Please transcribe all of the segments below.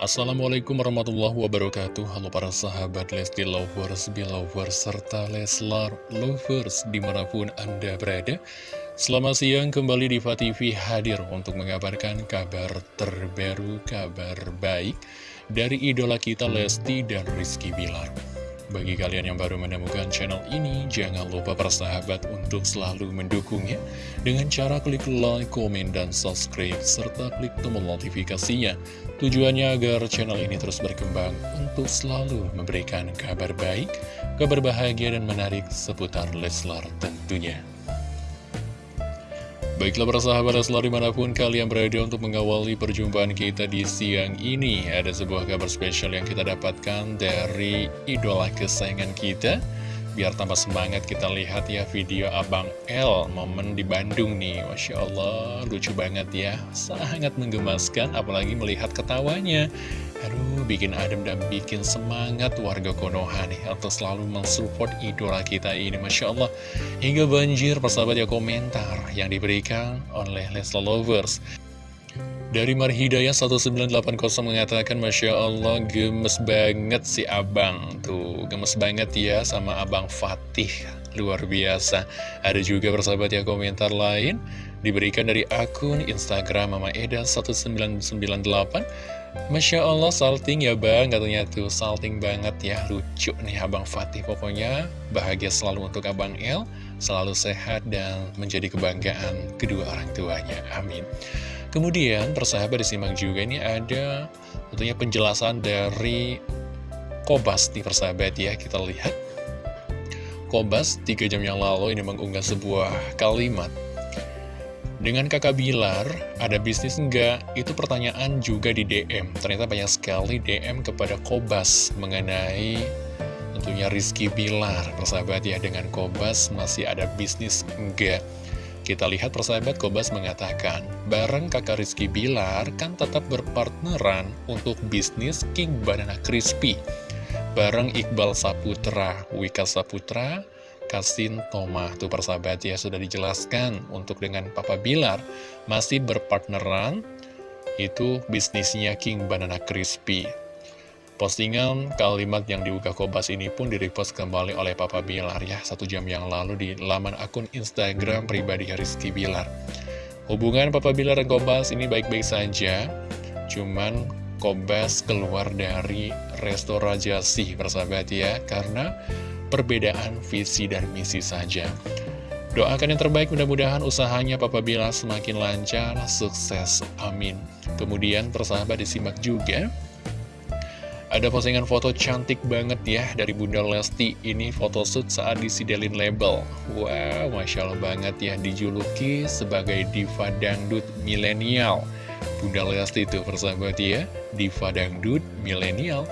Assalamualaikum warahmatullahi wabarakatuh. Halo para sahabat Lesti Lovers, Belovers, serta Leslar Lovers di mana pun Anda berada. Selamat siang kembali di TV hadir untuk mengabarkan kabar terbaru, kabar baik dari idola kita Lesti dan Rizky Bilar bagi kalian yang baru menemukan channel ini, jangan lupa persahabat untuk selalu mendukungnya dengan cara klik like, komen, dan subscribe, serta klik tombol notifikasinya. Tujuannya agar channel ini terus berkembang untuk selalu memberikan kabar baik, kabar bahagia, dan menarik seputar Leslar tentunya. Baiklah para sahabat Leslar di mana pun kalian berada untuk mengawali perjumpaan kita di siang ini Ada sebuah kabar spesial yang kita dapatkan dari idola kesayangan kita Biar tambah semangat kita lihat ya video Abang L momen di Bandung nih. Masya Allah lucu banget ya. Sangat menggemaskan apalagi melihat ketawanya. Aduh, bikin adem dan bikin semangat warga Konoha nih. Atau selalu mensupport idola kita ini Masya Allah. Hingga banjir persahabat ya komentar yang diberikan oleh Lesla Lovers dari Marhidayah 1980 mengatakan Masya Allah gemes banget si abang Tuh. Gemes banget ya sama abang Fatih. Luar biasa. Ada juga persahabat ya komentar lain Diberikan dari akun Instagram Mama Eda 1998 Masya Allah salting ya bang Katanya tuh. Salting banget ya Lucu nih Abang Fatih. Pokoknya bahagia selalu untuk Abang El Selalu sehat dan menjadi kebanggaan kedua orang tuanya. Amin Kemudian persahabat disimak juga ini ada tentunya penjelasan dari Kobas di persahabat ya Kita lihat Kobas tiga jam yang lalu ini mengunggah sebuah kalimat dengan kakak Bilar, ada bisnis enggak? Itu pertanyaan juga di DM. Ternyata banyak sekali DM kepada Kobas mengenai tentunya Rizky Bilar. Persahabat ya, dengan Kobas masih ada bisnis enggak? Kita lihat persahabat Kobas mengatakan, bareng kakak Rizky Bilar kan tetap berpartneran untuk bisnis King Banana Crispy. Bareng Iqbal Saputra, Wika Saputra, Kasin Toma Tuh persahabat ya sudah dijelaskan untuk dengan Papa Bilar masih berpartneran itu bisnisnya King Banana Crispy. Postingan kalimat yang diunggah Kobas ini pun direpost kembali oleh Papa Bilar ya satu jam yang lalu di laman akun Instagram pribadi Rizky Bilar. Hubungan Papa Bilar dan Kobas ini baik-baik saja, cuman Kobas keluar dari resto Rajasi persahabat ya karena perbedaan visi dan misi saja. Doakan yang terbaik mudah-mudahan usahanya Papa Bila semakin lancar, sukses, amin. Kemudian persahabat disimak juga, ada postingan foto cantik banget ya dari Bunda Lesti. Ini photoshoot saat disidelin label. Wow, Masya Allah banget ya, dijuluki sebagai diva dangdut milenial. Bunda Lesti itu persahabat ya, diva dangdut milenial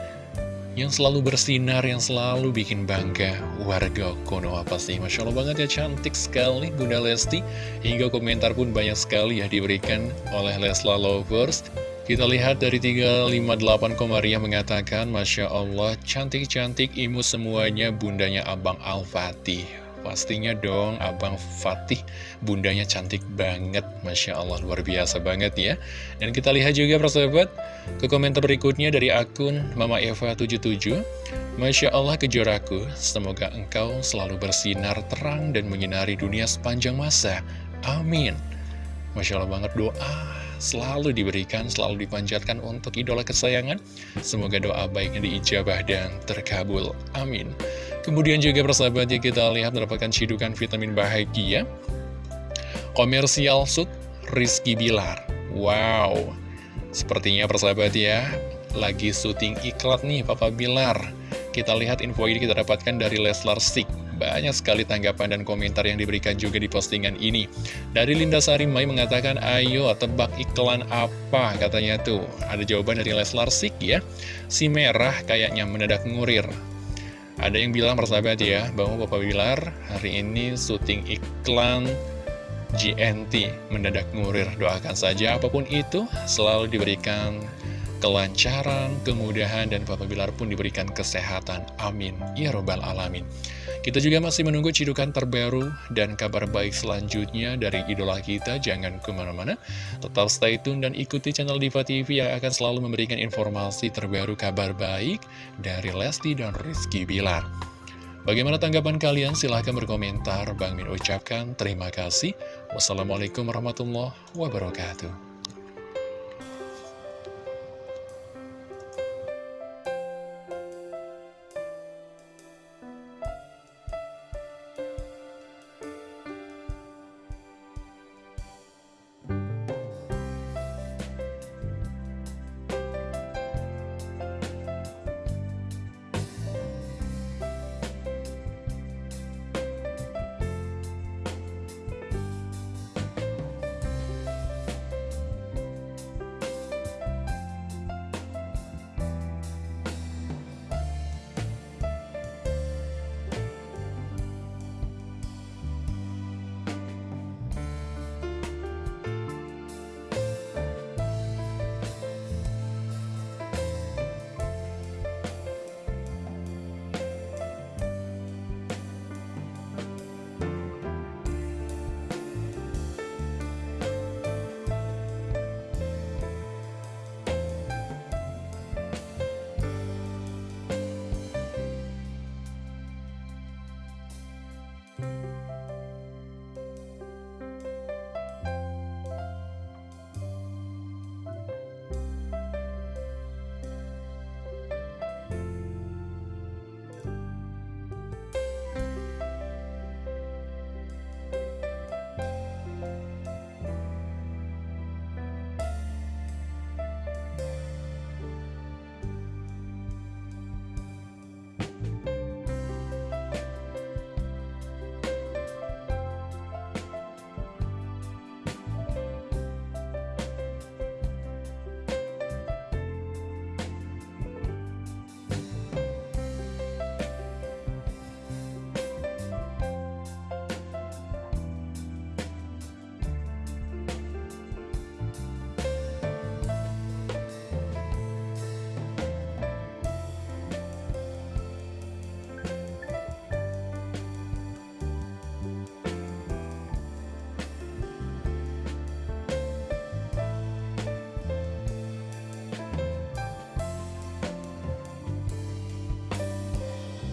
yang selalu bersinar, yang selalu bikin bangga warga Konoha pasti. Masya Allah banget ya, cantik sekali Bunda Lesti. Hingga komentar pun banyak sekali ya diberikan oleh Lesla Lovers. Kita lihat dari 358 Komaria mengatakan, Masya Allah, cantik-cantik imu semuanya bundanya Abang Al-Fatih. Pastinya dong Abang Fatih bundanya cantik banget. Masya Allah luar biasa banget ya. Dan kita lihat juga persahabat Ke komentar berikutnya dari akun Mama Eva 77 Masya Allah kejoraku Semoga engkau selalu bersinar terang dan menyinari dunia sepanjang masa. Amin. Masya Allah banget doa selalu diberikan, selalu dipanjatkan untuk idola kesayangan. Semoga doa baiknya diijabah dan terkabul. Amin. Kemudian juga persahabatnya kita lihat mendapatkan cidukan vitamin bahagia. Komersial Sud Rizky Bilar. Wow. Sepertinya persahabat ya, lagi syuting iklan nih Papa Bilar. Kita lihat info ini kita dapatkan dari Leslar Sik. Banyak sekali tanggapan dan komentar yang diberikan juga di postingan ini. Dari Linda Sari Mai mengatakan, ayo tebak iklan apa katanya tuh. Ada jawaban dari Leslar Sik ya. Si merah kayaknya mendadak ngurir. Ada yang bilang persahabat ya, bahwa Bapak Bilar hari ini syuting iklan GNT mendadak ngurir. Doakan saja apa pun itu selalu diberikan kelancaran, kemudahan, dan Bapak Bilar pun diberikan kesehatan. Amin. Ya Robbal Alamin. Kita juga masih menunggu cidukan terbaru dan kabar baik selanjutnya dari idola kita. Jangan ke mana-mana, tetap stay tune dan ikuti channel Diva TV yang akan selalu memberikan informasi terbaru kabar baik dari Lesti dan Rizky Bilar. Bagaimana tanggapan kalian? Silahkan berkomentar. Bang Min ucapkan terima kasih. Wassalamualaikum warahmatullahi wabarakatuh.